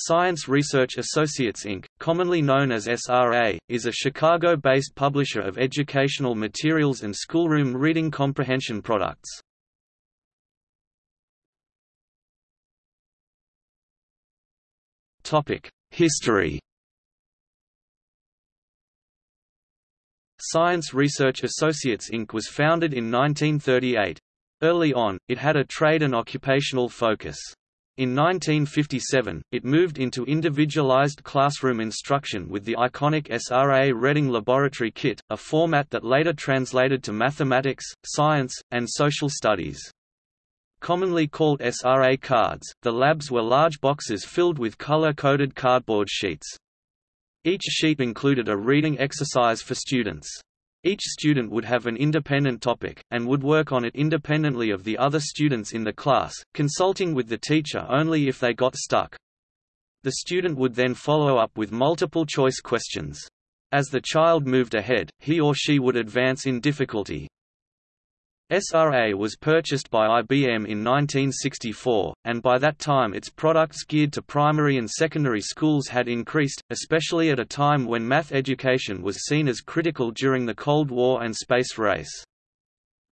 Science Research Associates Inc., commonly known as SRA, is a Chicago-based publisher of educational materials and schoolroom reading comprehension products. History Science Research Associates Inc. was founded in 1938. Early on, it had a trade and occupational focus. In 1957, it moved into individualized classroom instruction with the iconic SRA Reading Laboratory Kit, a format that later translated to mathematics, science, and social studies. Commonly called SRA cards, the labs were large boxes filled with color-coded cardboard sheets. Each sheet included a reading exercise for students. Each student would have an independent topic, and would work on it independently of the other students in the class, consulting with the teacher only if they got stuck. The student would then follow up with multiple choice questions. As the child moved ahead, he or she would advance in difficulty, SRA was purchased by IBM in 1964, and by that time its products geared to primary and secondary schools had increased, especially at a time when math education was seen as critical during the Cold War and space race.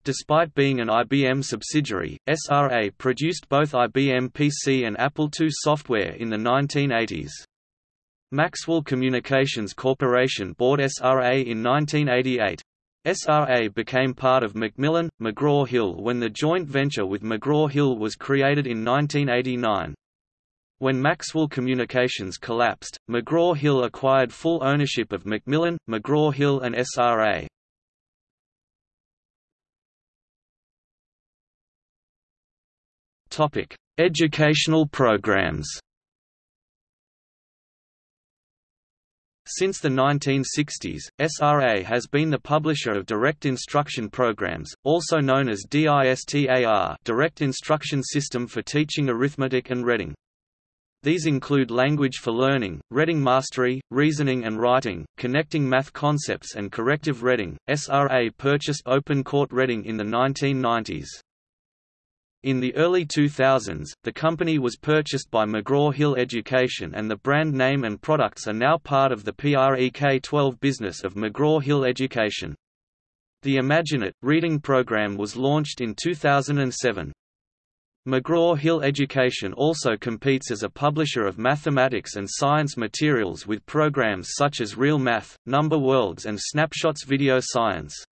Despite being an IBM subsidiary, SRA produced both IBM PC and Apple II software in the 1980s. Maxwell Communications Corporation bought SRA in 1988. SRA became part of Macmillan, McGraw-Hill when the joint venture with McGraw-Hill was created in 1989. When Maxwell Communications collapsed, McGraw-Hill acquired full ownership of Macmillan, McGraw-Hill and SRA. Educational programs Since the 1960s, SRA has been the publisher of direct instruction programs, also known as DISTAR Direct Instruction System for Teaching Arithmetic and Reading. These include Language for Learning, Reading Mastery, Reasoning and Writing, Connecting Math Concepts and Corrective Reading. SRA purchased Open Court Reading in the 1990s. In the early 2000s, the company was purchased by McGraw-Hill Education and the brand name and products are now part of the PREK-12 business of McGraw-Hill Education. The Imagine It! reading program was launched in 2007. McGraw-Hill Education also competes as a publisher of mathematics and science materials with programs such as Real Math, Number Worlds and Snapshots Video Science.